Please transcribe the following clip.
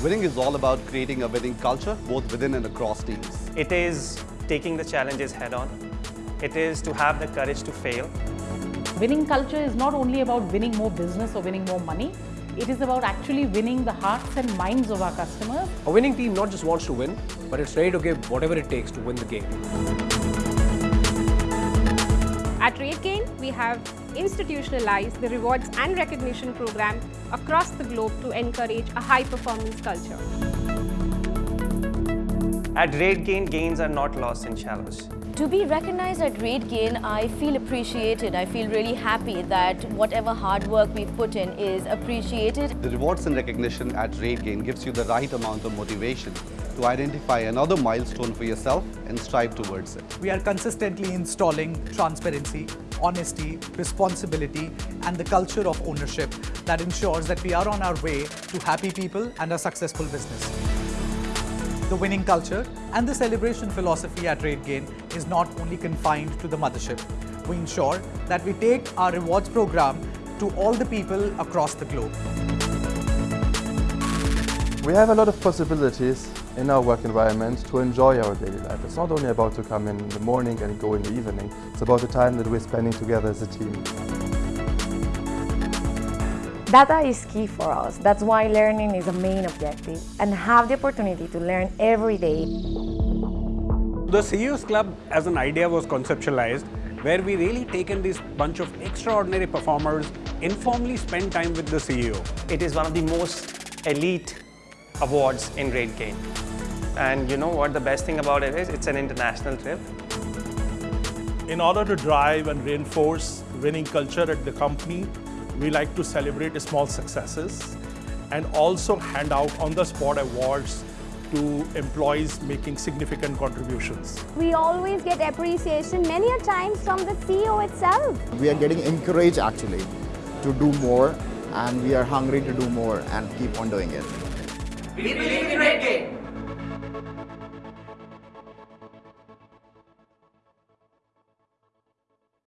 Winning is all about creating a winning culture, both within and across teams. It is taking the challenges head on. It is to have the courage to fail. Winning culture is not only about winning more business or winning more money, it is about actually winning the hearts and minds of our customers. A winning team not just wants to win, but it's ready to give whatever it takes to win the game. At RateGain, we have institutionalized the rewards and recognition program across the globe to encourage a high-performance culture. At RateGain, gains are not lost in shallows. To be recognized at RateGain, I feel appreciated. I feel really happy that whatever hard work we've put in is appreciated. The rewards and recognition at RateGain gives you the right amount of motivation to identify another milestone for yourself and strive towards it. We are consistently installing transparency, honesty, responsibility, and the culture of ownership that ensures that we are on our way to happy people and a successful business. The winning culture and the celebration philosophy at RateGain is not only confined to the mothership. We ensure that we take our rewards program to all the people across the globe. We have a lot of possibilities in our work environment to enjoy our daily life. It's not only about to come in the morning and go in the evening, it's about the time that we're spending together as a team. Data is key for us. That's why learning is a main objective and have the opportunity to learn every day. The CEOs Club as an idea was conceptualized where we really taken this bunch of extraordinary performers, informally spend time with the CEO. It is one of the most elite awards in RateGain. And you know what the best thing about it is? It's an international trip. In order to drive and reinforce winning culture at the company, we like to celebrate small successes and also hand out on-the-spot awards to employees making significant contributions. We always get appreciation many a times from the CEO itself. We are getting encouraged actually to do more and we are hungry to do more and keep on doing it. We believe in RateGain.